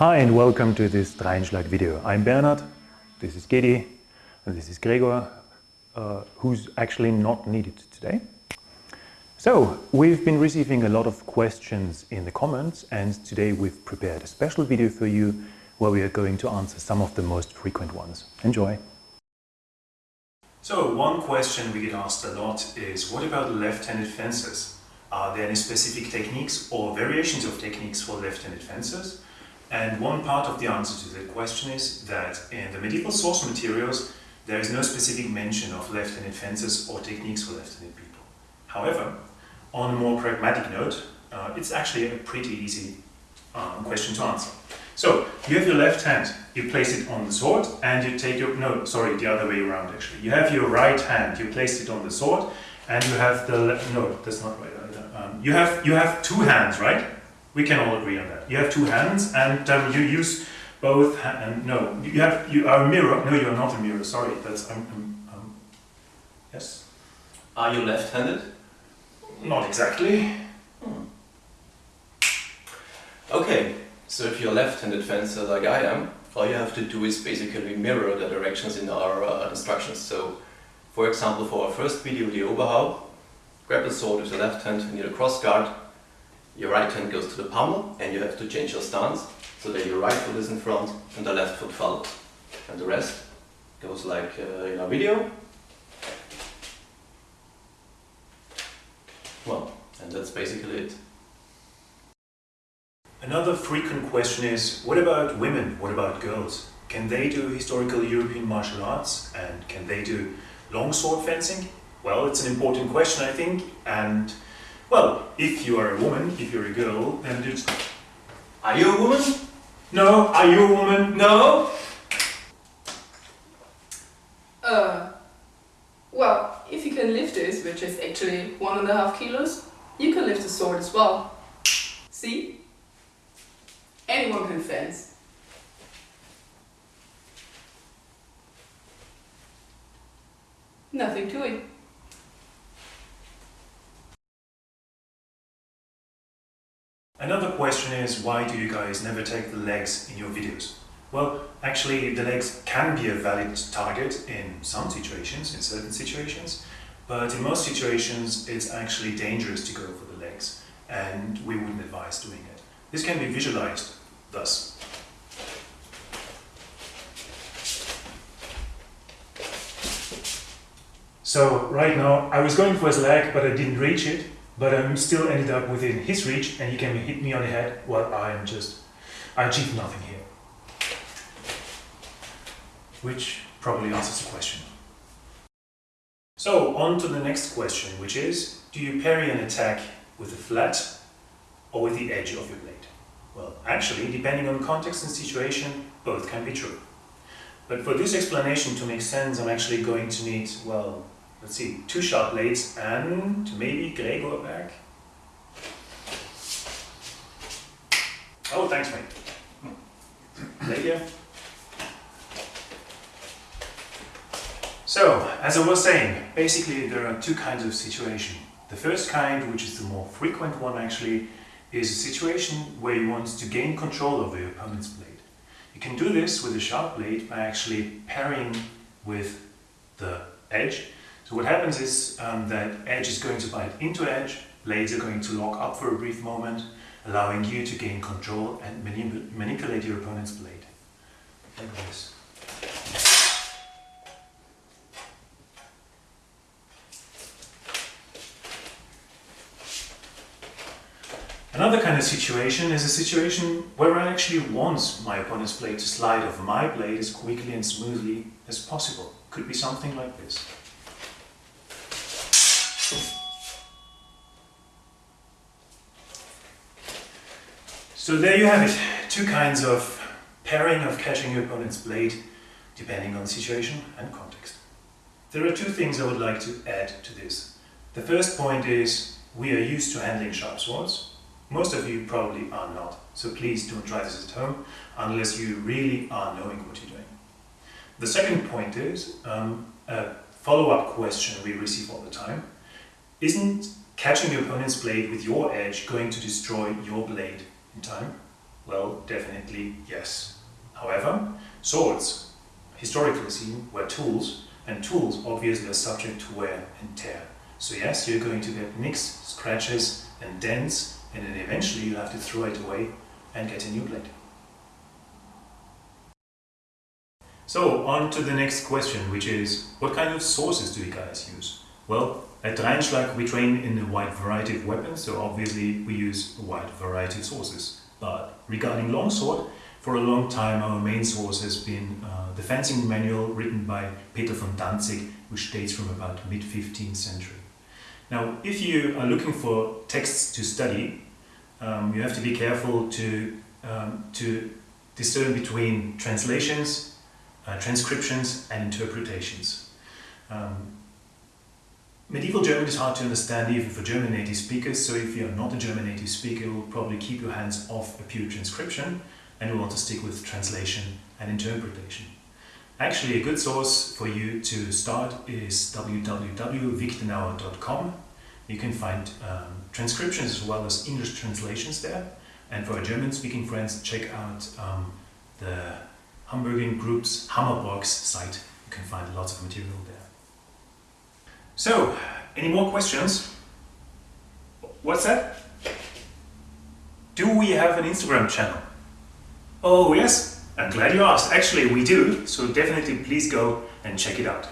Hi and welcome to this Rheinschlag video. I'm Bernhard, this is Gedi, and this is Gregor, uh, who's actually not needed today. So, we've been receiving a lot of questions in the comments and today we've prepared a special video for you where we are going to answer some of the most frequent ones. Enjoy! So, one question we get asked a lot is what about left-handed fences? Are there any specific techniques or variations of techniques for left-handed fences? And one part of the answer to that question is that in the medieval source materials there is no specific mention of left-handed fences or techniques for left-handed people. However, on a more pragmatic note, uh, it's actually a pretty easy um, question to answer. So, you have your left hand, you place it on the sword and you take your, no, sorry, the other way around actually. You have your right hand, you place it on the sword and you have the, left no, that's not right. Um, you, have, you have two hands, right? We can all agree on that. You have two hands and um, you use both and no, you have you are a mirror. No, you're not a mirror. Sorry, that's um, um, um, yes. Are you left-handed? Not exactly. Hmm. Okay, so if you're left-handed fencer like I am, all you have to do is basically mirror the directions in our uh, instructions. So, for example, for our first video, the Oberhau, grab the sword with the left hand near the cross guard, your right hand goes to the pommel and you have to change your stance so that your right foot is in front and the left foot follows. And the rest goes like uh, in our video. Well, and that's basically it. Another frequent question is, what about women? What about girls? Can they do historical European martial arts and can they do longsword fencing? Well, it's an important question, I think, and well, if you are a woman, if you're a girl, then it's... Are you a woman? No. Are you a woman? No. Uh, well, if you can lift this, which is actually one and a half kilos, you can lift a sword as well. See? Anyone can fence. Nothing to it. Another question is why do you guys never take the legs in your videos? Well, actually the legs can be a valid target in some situations, in certain situations, but in most situations it's actually dangerous to go for the legs and we wouldn't advise doing it. This can be visualized thus. So right now I was going for his leg but I didn't reach it but I'm still ended up within his reach and he can hit me on the head while I am just, I achieve nothing here. Which probably answers the question. So on to the next question, which is, do you parry an attack with the flat or with the edge of your blade? Well, actually, depending on context and situation, both can be true. But for this explanation to make sense, I'm actually going to need, well, let's see, two sharp blades and maybe Gregor back. Oh, thanks mate. Later. So, as I was saying, basically there are two kinds of situation. The first kind, which is the more frequent one actually, is a situation where you want to gain control over your opponent's blade. You can do this with a sharp blade by actually parrying with the edge so what happens is um, that edge is going to bite into edge, blades are going to lock up for a brief moment, allowing you to gain control and manip manipulate your opponent's blade. Like this. Another kind of situation is a situation where I actually want my opponent's blade to slide off my blade as quickly and smoothly as possible. Could be something like this. So there you have it, two kinds of pairing of catching your opponent's blade, depending on the situation and context. There are two things I would like to add to this. The first point is, we are used to handling sharp swords. Most of you probably are not, so please don't try this at home, unless you really are knowing what you're doing. The second point is, um, a follow-up question we receive all the time. Isn't catching your opponent's blade with your edge going to destroy your blade in time? Well, definitely yes. However, swords, historically seen, were tools, and tools obviously are subject to wear and tear. So yes, you're going to get nicks, scratches and dents, and then eventually you'll have to throw it away and get a new blade. So on to the next question, which is, what kind of sources do you guys use? Well, at Rheinschlag we train in a wide variety of weapons, so obviously we use a wide variety of sources. But regarding longsword, for a long time our main source has been uh, the fencing manual written by Peter von Danzig, which dates from about mid-15th century. Now, if you are looking for texts to study, um, you have to be careful to, um, to discern between translations uh, transcriptions and interpretations. Um, medieval German is hard to understand even for German native speakers, so if you're not a German native speaker, you will probably keep your hands off a pure transcription and you'll want to stick with translation and interpretation. Actually, a good source for you to start is www.wiktenauer.com. You can find um, transcriptions as well as English translations there. And for our German-speaking friends, check out um, the Hamburgian group's Hammaborg site. You can find lots of material there. So, any more questions? What's that? Do we have an Instagram channel? Oh yes, I'm glad you asked. Actually, we do, so definitely please go and check it out.